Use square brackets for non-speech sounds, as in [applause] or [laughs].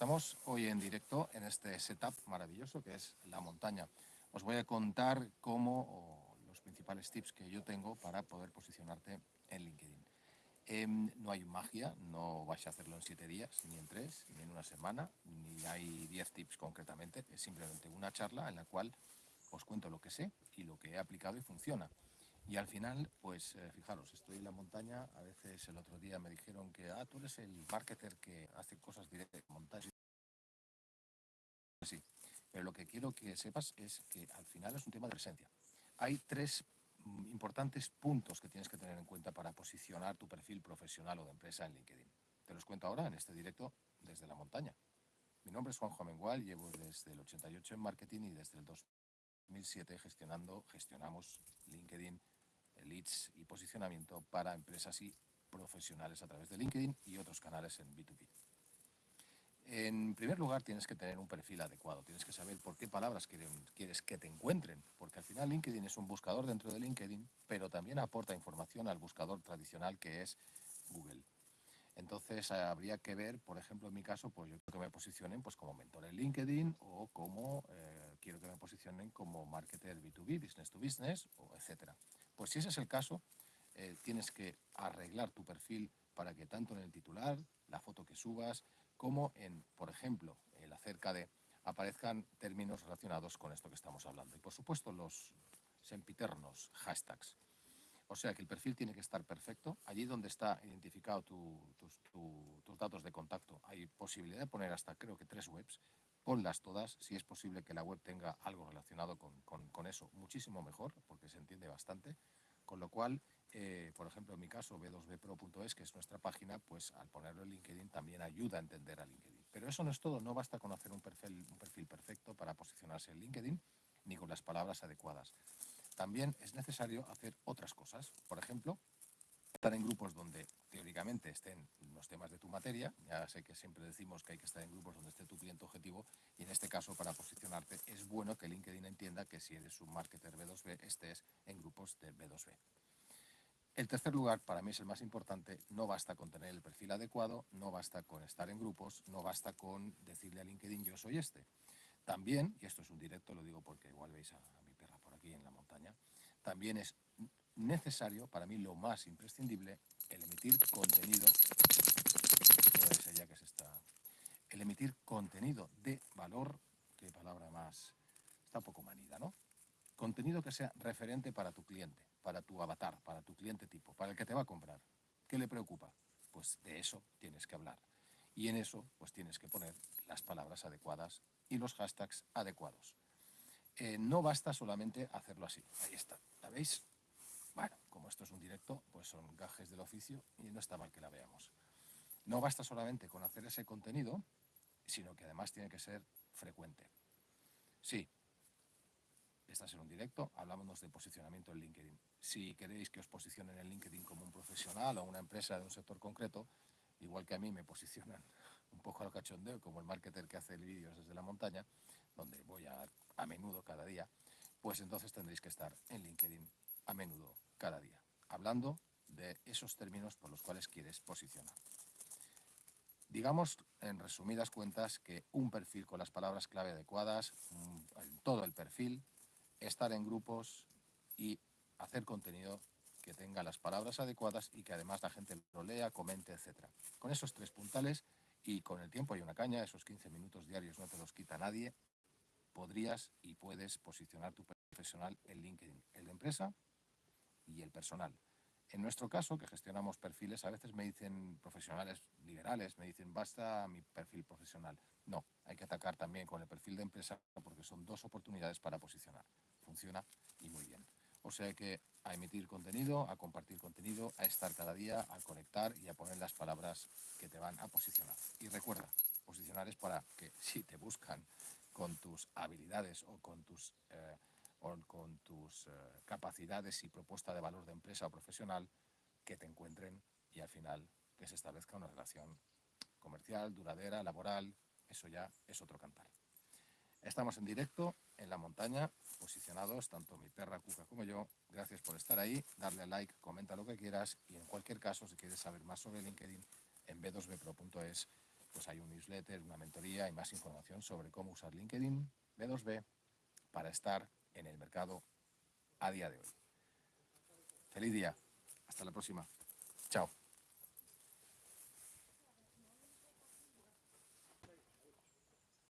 estamos hoy en directo en este setup maravilloso que es la montaña. Os voy a contar cómo los principales tips que yo tengo para poder posicionarte en LinkedIn. Em, no hay magia, no vais a hacerlo en siete días, ni en tres, ni en una semana, ni hay diez tips concretamente. Es simplemente una charla en la cual os cuento lo que sé y lo que he aplicado y funciona. Y al final, pues eh, fijaros, estoy en la montaña, a veces el otro día me dijeron que, ah, tú eres el marketer que hace cosas directas. Sí, pero lo que quiero que sepas es que al final es un tema de presencia. Hay tres mm, importantes puntos que tienes que tener en cuenta para posicionar tu perfil profesional o de empresa en LinkedIn. Te los cuento ahora en este directo desde la montaña. Mi nombre es Juanjo Amengual, llevo desde el 88 en marketing y desde el 2007 gestionando, gestionamos LinkedIn leads y posicionamiento para empresas y profesionales a través de LinkedIn y otros canales en B2B. En primer lugar, tienes que tener un perfil adecuado, tienes que saber por qué palabras quieres que te encuentren, porque al final LinkedIn es un buscador dentro de LinkedIn, pero también aporta información al buscador tradicional que es Google. Entonces habría que ver, por ejemplo, en mi caso, pues yo quiero que me posicionen pues, como mentor en LinkedIn o como eh, quiero que me posicionen como marketer B2B, business to business, o etcétera. Pues si ese es el caso, eh, tienes que arreglar tu perfil para que tanto en el titular, la foto que subas, como en, por ejemplo, el acerca de aparezcan términos relacionados con esto que estamos hablando. Y por supuesto los sempiternos hashtags. O sea que el perfil tiene que estar perfecto. Allí donde está identificado tus, datos de contacto hay posibilidad de poner hasta creo que tres webs. Ponlas todas. Si es posible que la web tenga algo relacionado con, eso, muchísimo mejor, porque se entiende bastante. Con lo cual, eh, por ejemplo, en mi caso, b2bpro.es, que es nuestra página, pues al ponerlo en LinkedIn también ayuda a entender a LinkedIn. Pero eso no es todo. No basta con hacer un perfil, un perfil perfecto para posicionarse en LinkedIn, ni con las palabras adecuadas también es necesario hacer otras cosas. Por ejemplo, estar en grupos donde teóricamente estén los temas de tu materia. Ya sé que siempre decimos que hay que estar en grupos donde esté tu cliente objetivo y en este caso para posicionarte es bueno que LinkedIn entienda que si eres un marketer B2B estés en grupos de B2B. El tercer lugar, para mí es el más importante, no basta con tener el perfil adecuado, no basta con estar en grupos, no basta con decirle a LinkedIn yo soy este. También, y esto es un directo, lo digo porque igual veis a, aquí en la montaña, también es necesario, para mí lo más imprescindible, el emitir contenido, que está, el emitir contenido de valor, qué palabra más, está un poco manida, ¿no? Contenido que sea referente para tu cliente, para tu avatar, para tu cliente tipo, para el que te va a comprar. ¿Qué le preocupa? Pues de eso tienes que hablar. Y en eso, pues tienes que poner las palabras adecuadas y los hashtags adecuados. Eh, no basta solamente hacerlo así. Ahí está, ¿la veis? Bueno, como esto es un directo, pues son gajes del oficio y no está mal que la veamos. No basta solamente con hacer ese contenido, sino que además tiene que ser frecuente. Estás en un directo, hablamos de posicionamiento en LinkedIn. Si queréis que os posicionen en LinkedIn como un profesional o una empresa de un sector concreto, igual que a mí me posicionan [laughs] un poco al cachondeo, como el marketer que hace vídeos desde la montaña, donde voy a, a menudo cada día, pues entonces tendréis que estar en LinkedIn a menudo cada día, hablando de esos términos por los cuales quieres posicionar. Digamos, en resumidas cuentas, que un perfil con las palabras clave adecuadas, en todo el perfil, estar en grupos y hacer contenido que tenga las palabras adecuadas y que además la gente lo lea, comente, etc. Con esos tres puntales y con el tiempo hay una caña, esos 15 minutos diarios no te los quita nadie, podrías y puedes posicionar tu profesional en LinkedIn, el de empresa y el personal. En nuestro caso, que gestionamos perfiles, a veces me dicen profesionales liberales, me dicen basta mi perfil profesional. No, hay que atacar también con el perfil de empresa porque son dos oportunidades para posicionar. Funciona y muy bien. O sea que a emitir contenido, a compartir contenido, a estar cada día, a conectar y a poner las palabras que te van a posicionar. Y recuerda, posicionar es para que si te buscan con tus habilidades o con tus, eh, con tus eh, capacidades y propuesta de valor de empresa o profesional, que te encuentren y al final que se establezca una relación comercial, duradera, laboral, eso ya es otro cantar. Estamos en directo en la montaña, posicionados tanto mi perra Cuca como yo. Gracias por estar ahí, darle a like, comenta lo que quieras y en cualquier caso, si quieres saber más sobre LinkedIn, en b2bpro.es pues hay un newsletter, una mentoría y más información sobre cómo usar LinkedIn B2B para estar en el mercado a día de hoy. Feliz día. Hasta la próxima. Chao.